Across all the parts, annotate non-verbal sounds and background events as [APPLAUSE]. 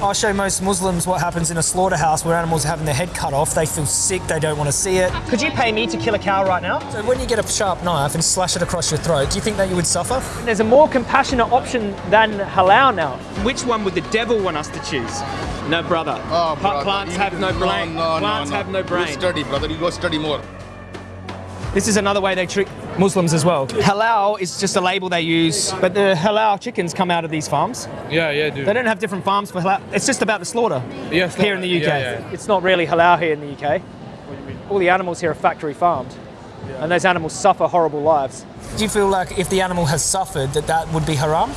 I show most Muslims what happens in a slaughterhouse where animals are having their head cut off. They feel sick, they don't want to see it. Could you pay me to kill a cow right now? So when you get a sharp knife and slash it across your throat, do you think that you would suffer? There's a more compassionate option than halal now. Which one would the devil want us to choose? No, brother. Oh, brother, Plants you have no brain. No, no, Plants no, have no brain. You brain. study, brother. You go study more. This is another way they trick Muslims as well. Halal is just a label they use, but the halal chickens come out of these farms. Yeah, yeah, dude. They don't have different farms for halal. It's just about the slaughter Yes, here in the UK. yeah, yeah. It's not really halal here in the UK. What do you mean? All the animals here are factory farmed, and those animals suffer horrible lives. Do you feel like if the animal has suffered, that that would be haram?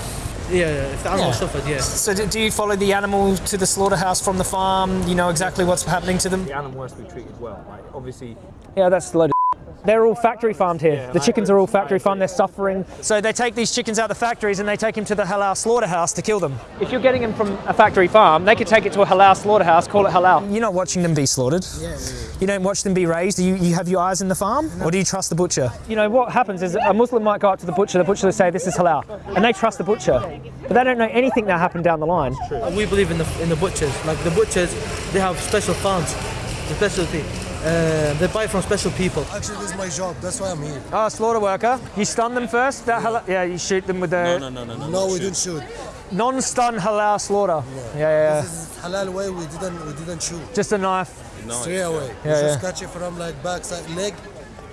Yeah, yeah, if the animal Yeah. suffered, yeah. So do, do you follow the animal to the slaughterhouse from the farm? You know exactly what's happening to them? The animal has to be treated well. Like, obviously, Yeah, that's a load of. They're all factory farmed here. the chickens are all factory farmed. They're suffering. So they take these chickens out of the factories and they take them to the halal slaughterhouse to kill them. If you're getting them from a factory farm, they could take it to a halal slaughterhouse, call it halal. You're not watching them be slaughtered. Yeah, You don't watch them be raised. Do you, you have your eyes in the farm, or do you trust the butcher? You know what happens is a Muslim might go up to the butcher. The butcher will say this is halal, and they trust the butcher, but they don't know anything that happened down the line. And we believe in the in the butchers. Like the butchers, they have special farms, the specialty. Uh, they buy from special people. Actually, this is my job. That's why I'm here. Oh, slaughter worker. You stun them first. That halal, yeah, you shoot them with the No, no, no, no. No, no we didn't shoot. non-stun halal slaughter. Yeah, yeah, yeah. This is halal way. We didn't. We didn't shoot. Just a knife. Straight away. Yeah, we yeah. just catch it from like backside leg,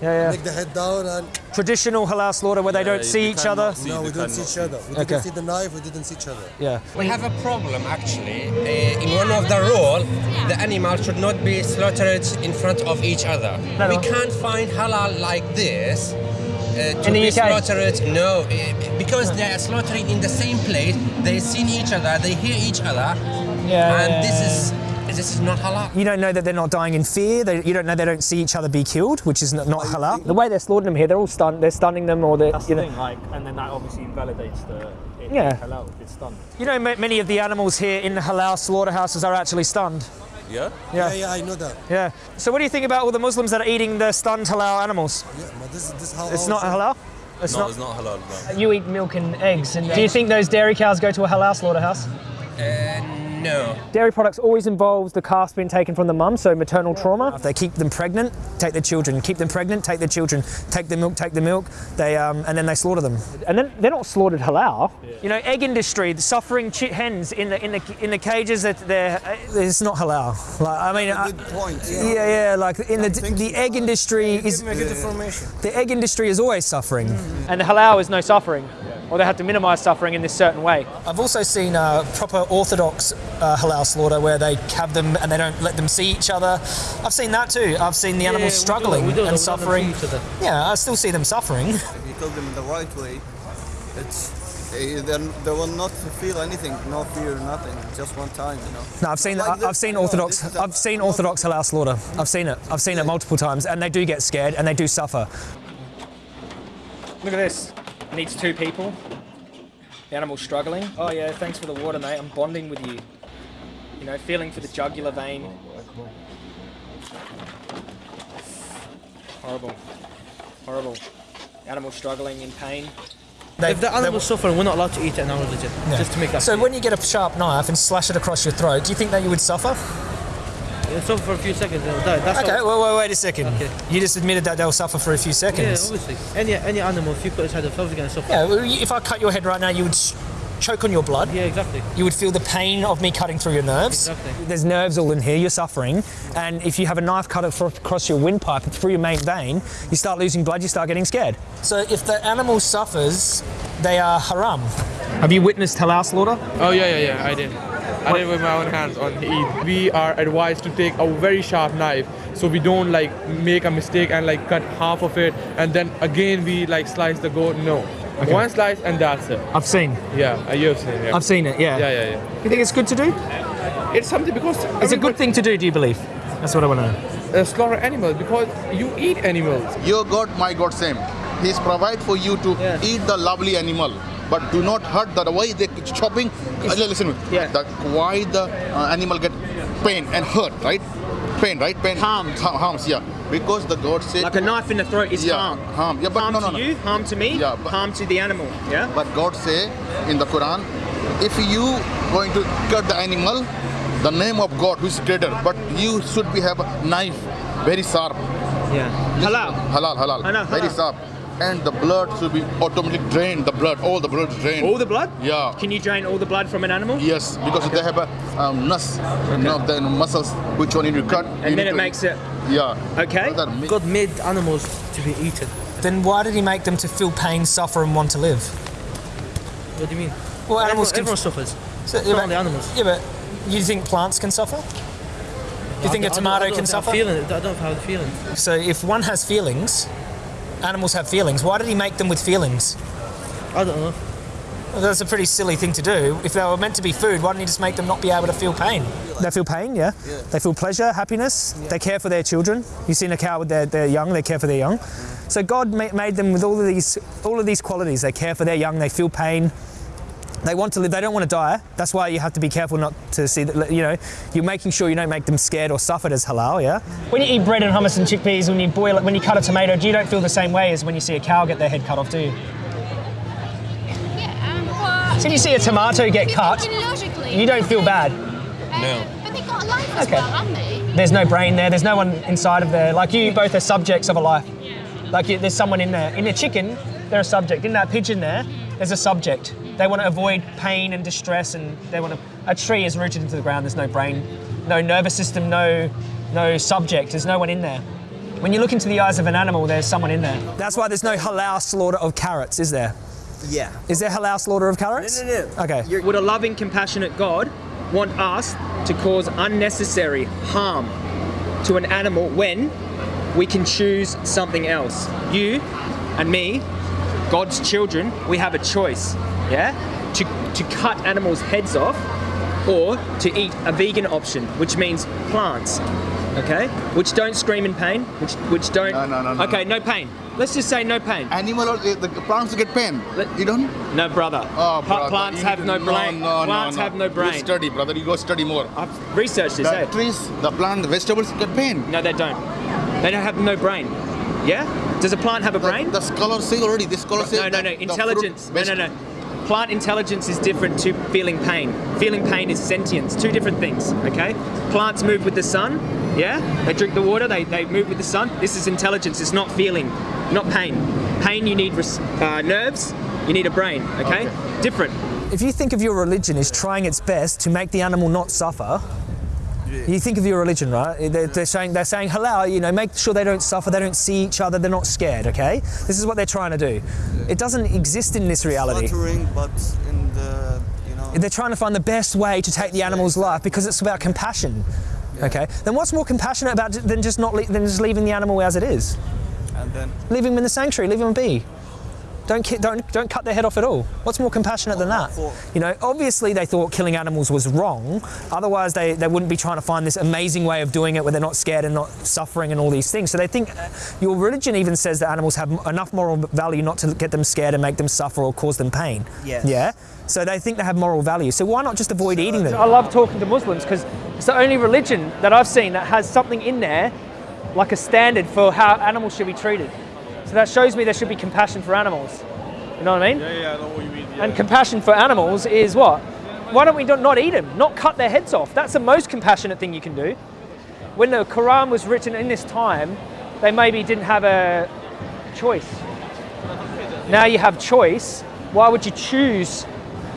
Yeah, yeah. make the head down, and Traditional halal slaughter where they don't see each other. no, we didn't see each other. We Okay. didn't see the knife. We didn't see each other. Yeah. We have a problem actually. Uh, in one of the rule, the animal should not be slaughtered in front of each other. No. We can't find halal like this. Uh, to In the be UK? slaughtered, no, uh, because they are slaughtering in the same place. They see each other, they hear each other, Yeah. and yeah, this yeah. is this is not halal. You don't know that they're not dying in fear. They, you don't know they don't see each other be killed, which is not, not halal. The way they're slaughtering them here, they're all stunned. They're stunning them, or they're that's you the know. thing. Like, and then that obviously invalidates the it, Yeah. halal. It's done. You know, ma- many of the animals here in the halal slaughterhouses are actually stunned. Yeah? Yeah, yeah, I know that. Yeah. So what do you think about all the Muslims that are eating the stunned halal animals? Yeah, but this is this is how. It's not halal. It's No, not. it's not halal. No. You eat milk and eggs, and do you think those dairy cows go to a halal slaughterhouse? Uh, no. Dairy products always involves the calf being taken from the mum, so maternal trauma. If they keep them pregnant, take their children. Keep them pregnant, take their children. Take the milk, take the milk. They um, and then they slaughter them. And then they're not slaughtered halal. You know, egg industry, the suffering chi- hens in the in the in the cages that they're it's not halal. Like I mean, I- Good point. yeah, yeah. Like in the the egg industry is Give me good the egg industry is always suffering. And the halal is no suffering, or they have to minimise suffering in this certain way. I've also seen uh, proper orthodox uh, halal slaughter where they have them and they don't let them see each other. I've seen that too. I've seen the Yeah, animals we do, struggling we do, we and don't suffering. Yeah, I still see them suffering. [LAUGHS] If you cook them in the right way, it's eh, they they will not feel anything, no fear, nothing. Just one time, you know. No, I've seen Like I've seen no, orthodox this is a- I've seen orthodox halal slaughter. I've seen it. I've seen it multiple times, and they do get scared and they do suffer. Look at this. Needs two people. The animal's struggling. Oh yeah, thanks for the water, mate. I'm bonding with you. You know, feeling for the jugular vein. Horrible. Horrible. Animal struggling in pain. They- If the they- animal's suffering, we're not allowed to eat it in our religion. Just to make that. So clear. when you get a sharp knife and slash it across your throat, do you think that you would suffer? It'll suffer for a few seconds, they'll die. That's Okay, well, wait, wait a second. Okay. You just admitted that they'll suffer for a few seconds. Yeah, seconds. obviously. Any any animal, if you put inside themselves, they're gonna suffer. Yeah, well, if I cut your head right now, you would choke on your blood. Yeah, exactly. You would feel the pain of me cutting through your nerves. Exactly. There's nerves all in here, you're suffering. And if you have a knife cut across your windpipe and through your main vein, you start losing blood, you start getting scared. So if the animal suffers, they are haram. Have you witnessed halal slaughter? Oh yeah, yeah, yeah. I did. I did it with my own hands on Eid. We are advised to take a very sharp knife, so we don't like make a mistake and like cut half of it, and then again we like slice the goat. No, one slice and that's it. I've seen. Yeah, I have seen. Yeah. I've seen it, yeah. yeah, yeah, yeah. You think it's good to do? It's something because It's a good thing to do, do you believe? That's what I want to know. uh, slaughter animals because you eat animals. Your God, my God, same. He's provide for you to Yeah. eat the lovely animal, but do not hurt the, the way they chopping. Uh, listen, Yeah. the, why the uh, animal get pain and hurt, right? Pain, right? Pain. Harmed. Ha- harms, yeah. Because the God said. Like a knife in the throat is yeah, harm. harm. Yeah, but harm no, no, to you, harm to me, Yeah, but- harm to the animal. Yeah. But God say in the Quran, if you going to cut the animal, the name of God who is creator, but you should be have a knife very sharp. Yeah. Halal. Halal, halal. Know, Very sharp. And the blood should be automatically drained. The blood, all the blood drained. All the blood? Yeah. Can you drain all the blood from an animal? Yes, because they have a um, nuts, you know, the muscles which one you need to cut. you And then it to- makes it. Yeah. Okay. That ma- God made animals to be eaten. Then why did he make them to feel pain, suffer, and want to live? What do you mean? Well, animals everyone, can. everyone suffers. So, Not only animals. Yeah, but you think plants can suffer? Do you think a I don't- tomato I don't can suffer? Feeling, I don't have the feeling. So if one has feelings, animals have feelings. Why did he make them with feelings? I don't know. Well, that's a pretty silly thing to do. If they were meant to be food, why didn't he just make them not be able to feel pain? They feel pain, yeah. They feel pleasure, happiness. They care for their children. You've seen a cow with their, their young; they care for their young. Mm. So God ma- made them with all of these, all of these qualities. They care for their young. They feel pain. They want to live. They don't want to die. That's why you have to be careful not to see that. You know, you're making sure you don't make them scared or suffered as halal. Yeah. When you eat bread and hummus and chickpeas, when you boil it, when you cut a tomato, do you don't feel the same way as when you see a cow get their head cut off, do you? Yeah, um. So if you see a tomato get cut, you don't feel bad. No. But they got a life as Okay. well, haven't they? There's no brain there. There's no one inside of there. Like you both are subjects of a life. Yeah. Like you, there's someone in there. In a chicken, they're a subject. In that pigeon there, there's a subject. They want to avoid pain and distress, and they want to. A tree is rooted into the ground. There's no brain, no nervous system, no, no subject. There's no one in there. When you look into the eyes of an animal, there's someone in there. That's why there's no halal slaughter of carrots, is there? Yeah. Is there halal slaughter of carrots? No, no, no. Okay. Would a loving, compassionate God want us to cause unnecessary harm to an animal when we can choose something else? You and me, God's children, we have a choice, yeah? To, to cut animals' heads off or to eat a vegan option, which means plants, okay? Which don't scream in pain, which, which don't. No, no, no, no, Okay, no pain. Let's just say no pain. Animal, or- the plants get pain. You don't? No, brother. Oh, brother. plants have no brain. No, no, plants no, have no You brain. study, brother. You go study more. I've researched this. The eh? trees, the plant, the vegetables get pain. No, they don't. They don't have no brain. Yeah? Does a plant have a brain? The scholar say already. This scholar No, no, no. the- the fruit, Intelligence. No, no, no. Plant intelligence is different to feeling pain. Feeling pain is sentience. Two different things. Okay. Plants move with the sun. Yeah. They drink the water. They, they move with the sun. This is intelligence. It's not feeling, not pain. Pain. You need uh, nerves. You need a brain. Okay. Different. If you think of your religion as trying its best to make the animal not suffer, you think of your religion, right? They're, they're saying they're saying halal. You know, make sure they don't suffer, they don't see each other, they're not scared. Okay, this is what they're trying to do. It doesn't exist in this reality. But in the, you know. They're trying to find the best way to take the animal's life because it's about compassion. Okay, then what's more compassionate about than just not than just leaving the animal as it is? And then Leave him in the sanctuary. Leave him be. Don't, ki- don't, don't cut their head off at all. What's more compassionate than that? You know, obviously they thought killing animals was wrong. Otherwise, they, they wouldn't be trying to find this amazing way of doing it where they're not scared and not suffering and all these things. So they think uh, your religion even says that animals have enough moral value not to get them scared and make them suffer or cause them pain. Yes. Yeah. So they think they have moral value. So why not just avoid eating them? I love talking to Muslims because it's the only religion that I've seen that has something in there like a standard for how animals should be treated. So that shows me there should be compassion for animals. You know what I mean? Yeah, yeah, I know what you mean. Yeah. And compassion for animals is what? Why don't we not not eat them? Not cut their heads off. That's the most compassionate thing you can do. When the Quran was written in this time, they maybe didn't have a choice. Now you have choice. Why would you choose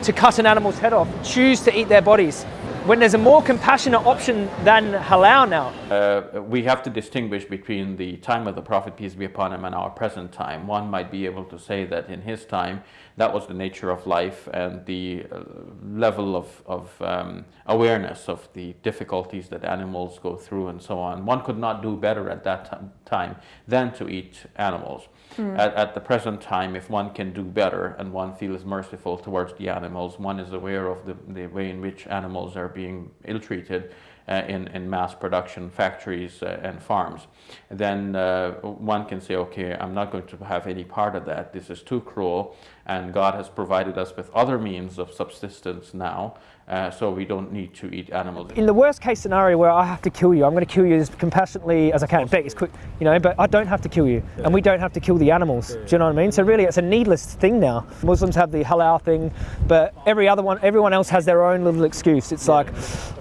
to cut an animal's head off? Choose to eat their bodies? When there's a more compassionate option than halal now. Uh, we have to distinguish between the time of the Prophet, peace be upon him, and our present time. One might be able to say that in his time, that was the nature of life and the uh, level of, of um, awareness of the difficulties that animals go through and so on. One could not do better at that time than to eat animals. Hmm. At, at the present time, if one can do better and one feels merciful towards the animals, one is aware of the, the way in which animals are being ill-treated uh, in, in mass production factories uh, and farms, then uh, one can say, okay, I'm not going to have any part of that. This is too cruel. and God has provided us with other means of subsistence now, uh, so we don't need to eat animals. In the worst case scenario where I have to kill you, I'm going to kill you as compassionately as I can. In fact, as quick, you know, but I don't have to kill you, and we don't have to kill the animals. Do you know what I mean? So really, it's a needless thing now. Muslims have the halal thing, but every other one, everyone else has their own little excuse. It's like,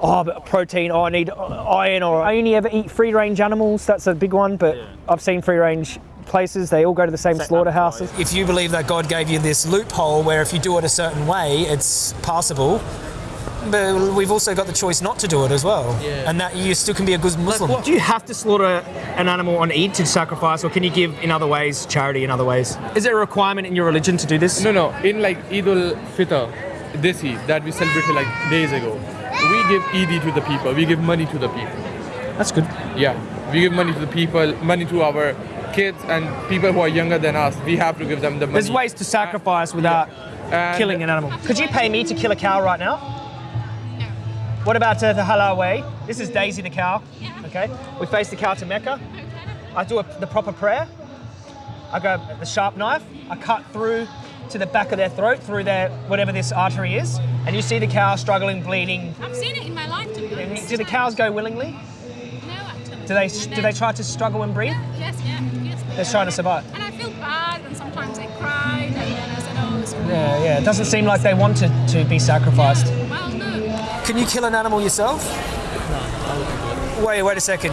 oh, but protein. Oh, I need iron, or I only ever eat free-range animals. That's a big one, but I've seen free-range places. They all go to the same slaughterhouses. If you believe that God gave you this loophole where if you do it a certain way, it's passable. But we've also got the choice not to do it as well, Yeah. and that you still can be a good Muslim. what Do you have to slaughter an animal on Eid to sacrifice, or can you give in other ways, charity in other ways? Is there a requirement in your religion to do this? No, no. In like Eid ul Fitr, this Eid that we celebrated like days ago, we give Eid to the people. We give money to the people. That's good. Yeah, we give money to the people, money to our kids and people who are younger than us. We have to give them the money. There's ways to sacrifice without And- killing an animal. Could you pay me to kill a cow right now? What about uh, the halal way? This is Daisy the cow. Okay. We face the cow to Mecca. I do a, the proper prayer. I go the sharp knife. I cut through to the back of their throat, through their whatever this artery is, and you see the cow struggling, bleeding. I've seen it in my life, to be honest. Do the cows go willingly? No, actually. Do they do they try to struggle and breathe? Yes, yeah, yes. They're trying to survive. And I feel bad, and sometimes they cried, and then I said, oh, it's Yeah, yeah. It doesn't seem like they wanted to be sacrificed. No. Can you kill an animal yourself? No, Wait, wait a second.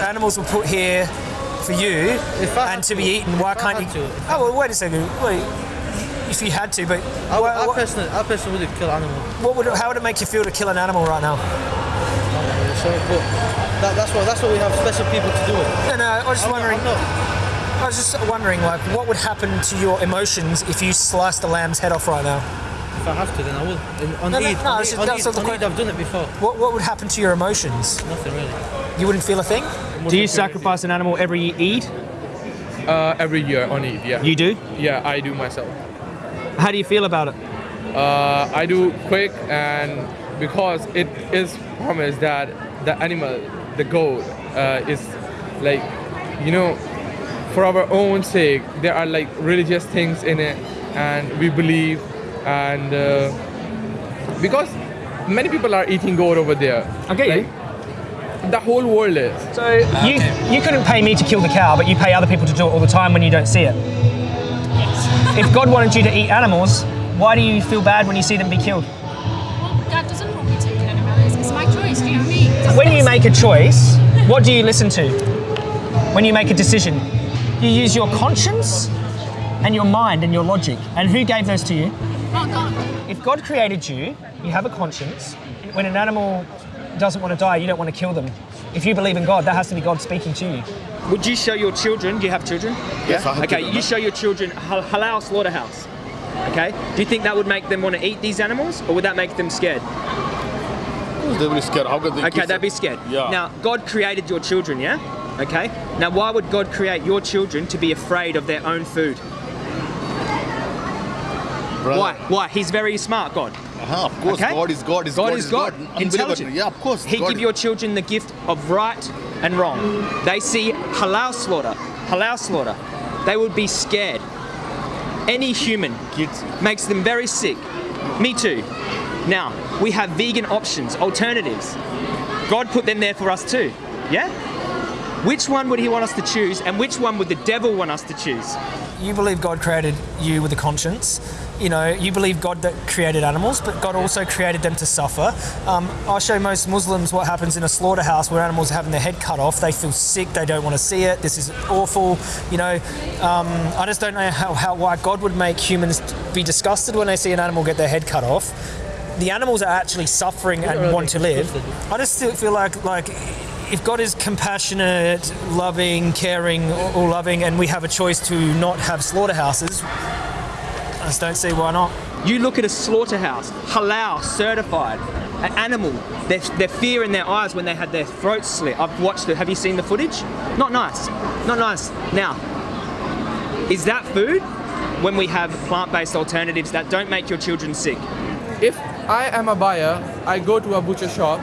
Animals were put here for you and to be eaten. Why can't you? Oh well, wait a second. Wait. If you had to, but I, why- I what, personally, I personally would kill animal. what would? How would it make you feel to kill an animal right now? So, that, that's what that's what we have special people to do it. No, no. I was just I'm wondering. Not- I was just wondering, like, what would happen to your emotions if you sliced the lamb's head off right now? If I have to, then I will. In, on No, no, Eid, no, on it's Eid, just- on that's Eid, not the on Eid, I've done it before. What What would happen to your emotions? Nothing really. You wouldn't feel a thing. Do you sacrifice an animal every Eid? Uh, every year on Eid, yeah. You do? Yeah, I do myself. How do you feel about it? Uh, I do quick and because it is promised that the animal, the goat, uh, is like, you know, for our own sake, there are like religious things in it, and we believe, and uh, because many people are eating goat over there. Okay. Like, the whole world is. So you you couldn't pay me to kill the cow, but you pay other people to do it all the time when you don't see it. If God wanted you to eat animals, why do you feel bad when you see them be killed? Well, God doesn't want me to kill animals. It's my choice, do you know what I mean? It's When you make a choice, [LAUGHS] what do you listen to? When you make a decision, you use your conscience and your mind and your logic. And who gave those to you? Oh, God. If God created you, you have a conscience. When an animal doesn't want to die, you don't want to kill them. If you believe in God, that has to be God speaking to you. Would you show your children? Do you have children? Yes, I have Okay, children. you show your children hal- halal slaughterhouse. Okay. Do you think that would make them want to eat these animals, or would that make them scared? They will be scared. How can they Okay, they'd be scared. Yeah. Now, God created your children, yeah? Okay. Now, why would God create your children to be afraid of their own food? Brother. Why? Why? He's very smart, God. Uh-huh, of course, Okay? God is God. Is God God, is God. Unbelievable. Intelligent. Yeah, of course. He God give your children the gift of right and wrong. They see halal slaughter, halal slaughter. They would be scared. Any human kids makes them very sick. Me too. Now, we have vegan options, alternatives. God put them there for us too. Yeah? Which one would he want us to choose and which one would the devil want us to choose? You believe God created you with a conscience. You know, you believe God that created animals, but God also created them to suffer. Um, I show most Muslims what happens in a slaughterhouse where animals are having their head cut off. They feel sick. They don't want to see it. This is awful. You know, um, I just don't know how, how why God would make humans be disgusted when they see an animal get their head cut off. The animals are actually suffering and want to live. I just still feel like like if God is compassionate, loving, caring, all loving, and we have a choice to not have slaughterhouses, I just don't see why not. You look at a slaughterhouse, halal, certified, an animal, their, their fear in their eyes when they had their throats slit. I've watched it. Have you seen the footage? Not nice. Not nice. Now, is that food when we have plant based alternatives that don't make your children sick? If I am a buyer, I go to a butcher shop.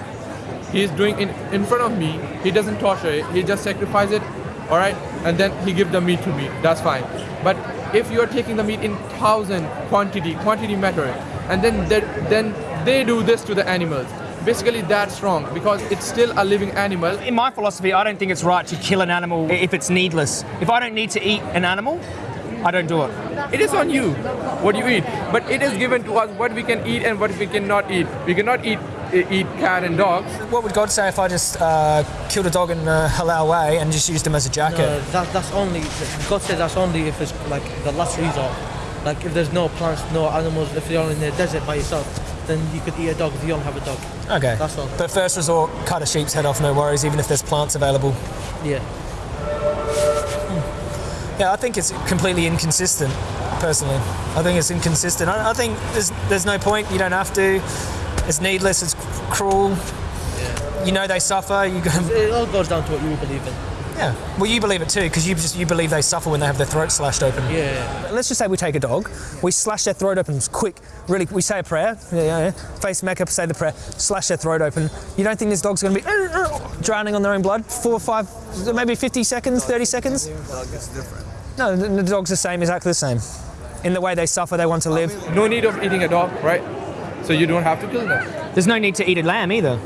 He's doing it in front of me. He doesn't torture it. He just sacrifices it all right, and then he give the meat to me. That's fine. But if you are taking the meat in thousand quantity, quantity matter, and then then they do this to the animals. Basically, that's wrong because it's still a living animal. In my philosophy, I don't think it's right to kill an animal if it's needless. If I don't need to eat an animal, I don't do it. It is on you what you eat, but it is given to us what we can eat and what we cannot eat. We cannot eat eat cat and dogs. What would God say if I just uh, killed a dog in a halal way and just used him as a jacket? No, that, that's only God says that's only if it's like the last resort. Like if there's no plants, no animals, if you're in the desert by yourself, then you could eat a dog if you don't have a dog. Okay. That's all. But first resort, cut a sheep's head off, no worries, even if there's plants available. Yeah. Yeah, I think it's completely inconsistent, personally. I think it's inconsistent. I, I think there's, there's no point, you don't have to. It's needless, it's cruel. You know they suffer. You go, It all goes down to what you believe in. yeah. Well, you believe it too, because you just you believe they suffer when they have their throat slashed open. Yeah. Let's just say we take a dog, we slash their throat open quick, really. We say a prayer, yeah, yeah, yeah. face Mecca, say the prayer, slash their throat open. You don't think this dog's going to be drowning on their own blood? Four or five, maybe 50 seconds, 30 seconds? Dog is different. No, the, the dog's the same, exactly the same. In the way they suffer, they want to live. No need of eating a dog, right? So you don't have to kill them. There's no need to eat a lamb either.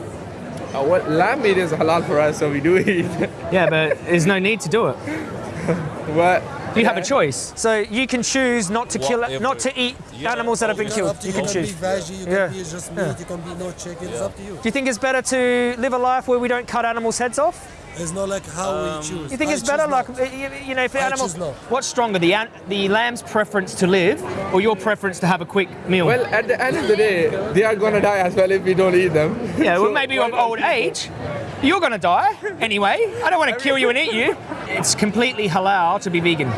Uh, what lamb meat is halal for us, so we do eat. [LAUGHS] Yeah, but there's no need to do it. [LAUGHS] what? You have a choice. So you can choose not to kill, Whatever. not to eat animals that have been killed. up to You you. can can be choose. veggie, you Yeah. can be just Yeah. you can be no chicken. It's up to you. Do you think it's better to live a life where we don't cut animals' heads off? It's not like how we um, choose. You think I it's better, choose like you, you know, if the I animals? choose. What's stronger, the an- the lamb's preference to live, or your preference to have a quick meal? Well, at the end of the day, they are gonna die as well if we don't eat them. yeah, well, So maybe of old age. You're gonna die anyway. I don't want to kill you and eat you. It's completely halal to be vegan.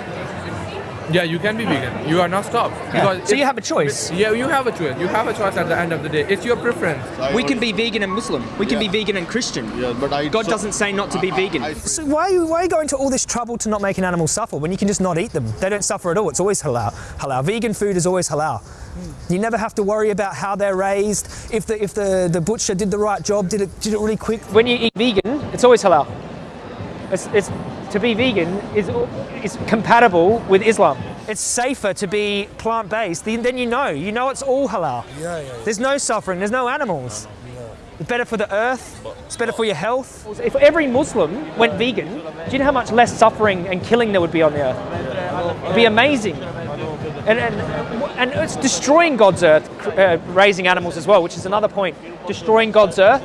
Yeah, you can be vegan. You are not stopped. Yeah. So you have a choice. Yeah, you have a choice. You have a choice at the end of the day. It's your preference. We can be vegan and Muslim. We can be vegan and Christian. Yeah, but I. God so- doesn't say not to be vegan. I- So why are, you, why are you going to all this trouble to not make an animal suffer when you can just not eat them? They don't suffer at all. It's always halal. Halal. Vegan food is always halal. You never have to worry about how they're raised. If the if the, the butcher did the right job, did it did it really quick. When you eat vegan, it's always halal. It's, it's to be vegan is is compatible with Islam. It's safer to be plant-based. Then then you know. You know it's all halal. Yeah, yeah, yeah. There's no suffering. There's no animals. It's better for the earth. It's better for your health. If every Muslim went vegan, do you know how much less suffering and killing there would be on the earth? It'd be amazing. And, and, and it's destroying God's earth, uh, raising animals as well, which is another point. Destroying God's earth.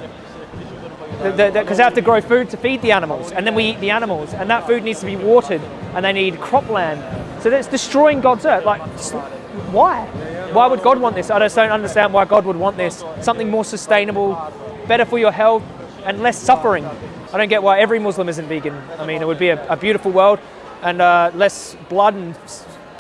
Because they have to grow food to feed the animals, and then we eat the animals, and that food needs to be watered, and they need cropland. So that's destroying God's earth. Like, why? Why would God want this? I just don't understand why God would want this. Something more sustainable, better for your health, and less suffering. I don't get why every Muslim isn't vegan. I mean, it would be a, a beautiful world, and uh, less blood and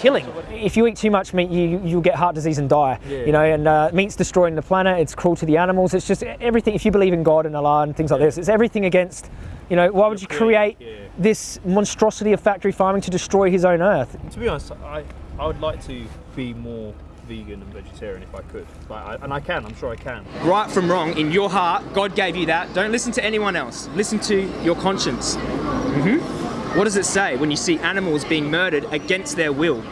killing. If you eat too much meat, you you'll get heart disease and die. You know, and uh, meat's destroying the planet. It's cruel to the animals. It's just everything. If you believe in God and Allah and things like this, it's everything against. You know, why would you create this monstrosity of factory farming to destroy His own earth? To be honest, I, I would like to be more vegan and vegetarian if I could. Like, I, and I can, I'm sure I can. Right from wrong, in your heart, God gave you that. Don't listen to anyone else. Listen to your conscience. hmm What does it say when you see animals being murdered against their will?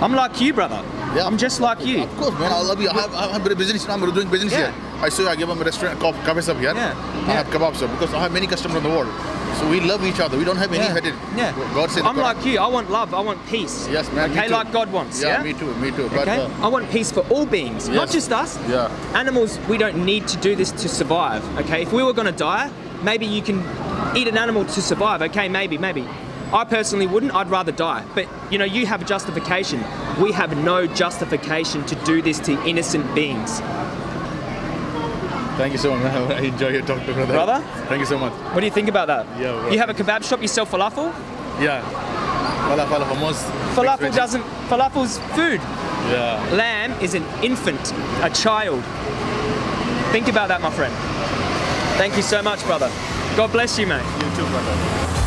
I'm like you, brother. Yeah. I'm just like you. Of course, man. I love you. I have, I have a business. I'm doing business Yeah. here. I saw you. I give them a restaurant, coffee shop here. Yeah. I have kebab shop because I have many customers in the world. So we love each other. We don't have any Yeah. headed. Yeah. God said. I'm like you. I want love. I want peace. Yes, man. Okay, like God wants. Yeah, Yeah. me too. Me too. But Okay. uh, I want peace for all beings, not just us. yeah. Animals, we don't need to do this to survive. Okay, if we were going to die, maybe you can eat an animal to survive. Okay, maybe, maybe. I personally wouldn't. I'd rather die. But you know, you have a justification. We have no justification to do this to innocent beings. Thank you so much, man. [LAUGHS] I enjoy your talk to brother. Brother? Thank you so much. What do you think about that? Yeah, well- You have a kebab shop. You sell falafel. Yeah. Falafel hummus. Falafel doesn't. Falafel's food. Yeah. Lamb is an infant, a child. Think about that, my friend. Thank you so much, brother. God bless you, mate. You too, brother.